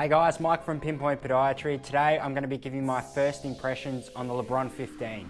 Hey guys, Mike from Pinpoint Podiatry. Today I'm going to be giving my first impressions on the LeBron 15.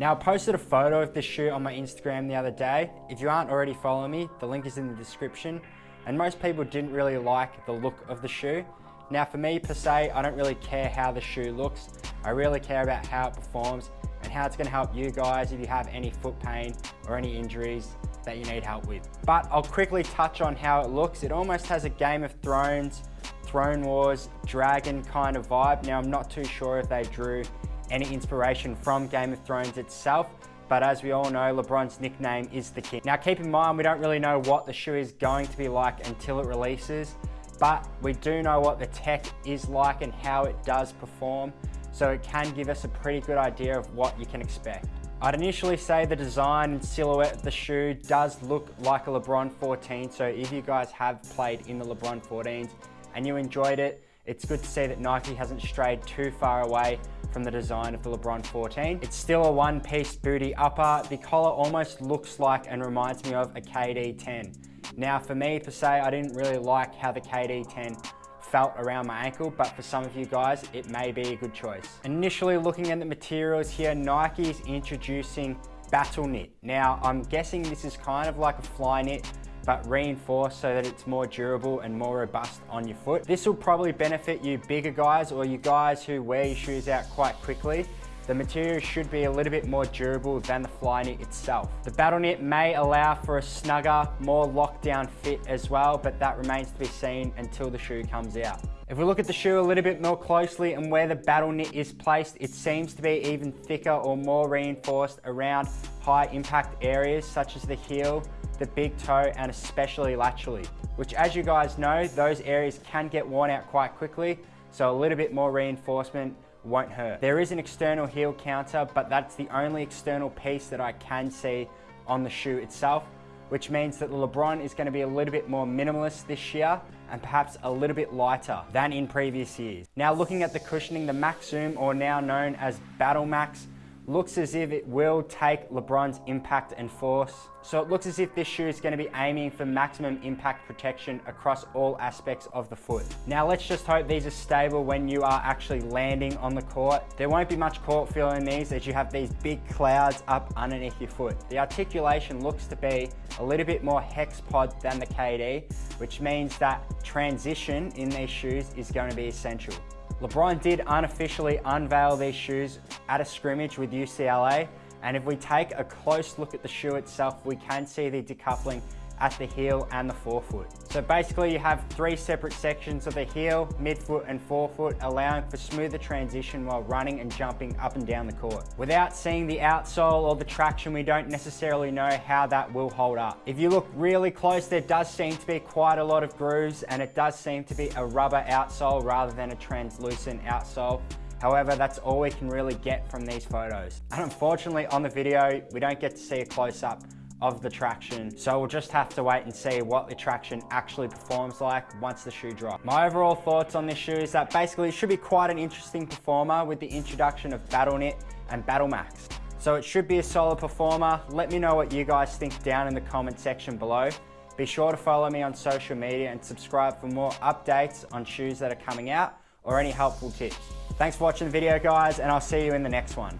Now I posted a photo of this shoe on my Instagram the other day. If you aren't already following me, the link is in the description. And most people didn't really like the look of the shoe. Now for me per se, I don't really care how the shoe looks. I really care about how it performs and how it's going to help you guys if you have any foot pain or any injuries that you need help with. But I'll quickly touch on how it looks. It almost has a Game of Thrones Throne Wars dragon kind of vibe. Now I'm not too sure if they drew any inspiration from Game of Thrones itself, but as we all know, LeBron's nickname is the King. Now keep in mind, we don't really know what the shoe is going to be like until it releases, but we do know what the tech is like and how it does perform, so it can give us a pretty good idea of what you can expect. I'd initially say the design and silhouette of the shoe does look like a LeBron 14, so if you guys have played in the LeBron 14s, and you enjoyed it, it's good to see that Nike hasn't strayed too far away from the design of the LeBron 14. It's still a one-piece booty upper. The collar almost looks like and reminds me of a KD 10. Now for me per se, I didn't really like how the KD 10 felt around my ankle, but for some of you guys, it may be a good choice. Initially looking at the materials here, Nike is introducing Battle Knit. Now, I'm guessing this is kind of like a Flyknit, but reinforced so that it's more durable and more robust on your foot. This will probably benefit you bigger guys or you guys who wear your shoes out quite quickly. The material should be a little bit more durable than the Flyknit itself. The Battle Knit may allow for a snugger, more lockdown fit as well, but that remains to be seen until the shoe comes out. If we look at the shoe a little bit more closely and where the Battle Knit is placed, it seems to be even thicker or more reinforced around high impact areas such as the heel, the big toe, and especially laterally, which as you guys know, those areas can get worn out quite quickly, so a little bit more reinforcement won't hurt. There is an external heel counter, but that's the only external piece that I can see on the shoe itself, which means that the LeBron is gonna be a little bit more minimalist this year and perhaps a little bit lighter than in previous years. Now looking at the cushioning, the Max Zoom, or now known as Battle Max, looks as if it will take LeBron's impact and force. So it looks as if this shoe is going to be aiming for maximum impact protection across all aspects of the foot. Now let's just hope these are stable when you are actually landing on the court. There won't be much court feel in these as you have these big clouds up underneath your foot. The articulation looks to be a little bit more hex pod than the KD, which means that transition in these shoes is going to be essential. LeBron did unofficially unveil these shoes at a scrimmage with UCLA. And if we take a close look at the shoe itself, we can see the decoupling at the heel and the forefoot. So basically you have three separate sections of the heel, midfoot and forefoot, allowing for smoother transition while running and jumping up and down the court. Without seeing the outsole or the traction, we don't necessarily know how that will hold up. If you look really close, there does seem to be quite a lot of grooves and it does seem to be a rubber outsole rather than a translucent outsole. However, that's all we can really get from these photos. And unfortunately on the video, we don't get to see a close up of the traction. So we'll just have to wait and see what the traction actually performs like once the shoe drops. My overall thoughts on this shoe is that basically it should be quite an interesting performer with the introduction of Battle Knit and Battle Max. So it should be a solid performer. Let me know what you guys think down in the comment section below. Be sure to follow me on social media and subscribe for more updates on shoes that are coming out or any helpful tips. Thanks for watching the video guys and I'll see you in the next one.